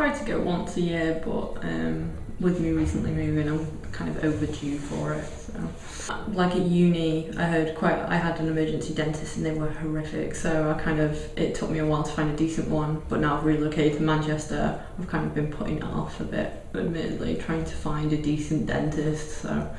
try to go once a year, but um, with me recently moving, I'm kind of overdue for it. So, like at uni, I heard quite. I had an emergency dentist, and they were horrific. So I kind of it took me a while to find a decent one. But now I've relocated to Manchester. I've kind of been putting it off a bit, admittedly, trying to find a decent dentist. So.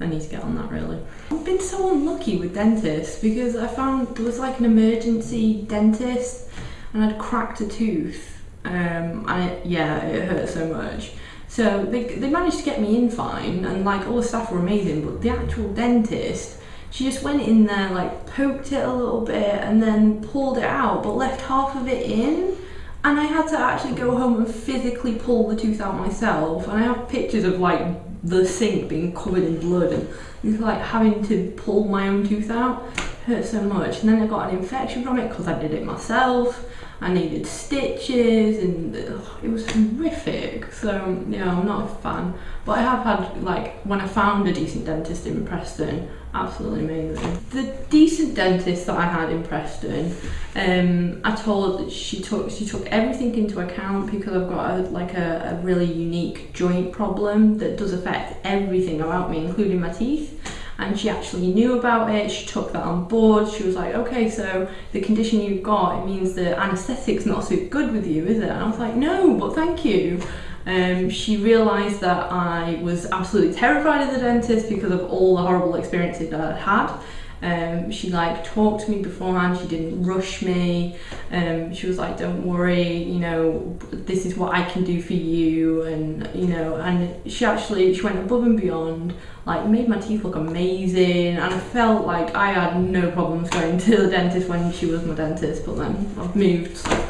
I need to get on that really. I've been so unlucky with dentists because I found there was like an emergency dentist and I'd cracked a tooth. Um, and yeah, it hurt so much. So they, they managed to get me in fine and like all the staff were amazing, but the actual dentist, she just went in there, like poked it a little bit and then pulled it out, but left half of it in. And I had to actually go home and physically pull the tooth out myself. And I have pictures of like the sink being covered in blood and like having to pull my own tooth out hurt so much. And then I got an infection from it because I did it myself. I needed stitches and ugh, it was horrific. So yeah I'm not a fan. But I have had like when I found a decent dentist in Preston absolutely amazing. The decent dentist that I had in Preston um, I told that she took she took everything into account because I've got a, like a, a really unique joint problem that does affect everything about me including my teeth and she actually knew about it she took that on board she was like okay so the condition you've got it means the anesthetic's not so good with you is it? And I was like no but thank you. Um, she realised that I was absolutely terrified of the dentist because of all the horrible experiences that I'd had um, she like talked to me beforehand she didn't rush me. Um, she was like don't worry you know this is what I can do for you and you know and she actually she went above and beyond like made my teeth look amazing and I felt like I had no problems going to the dentist when she was my dentist but then I've moved so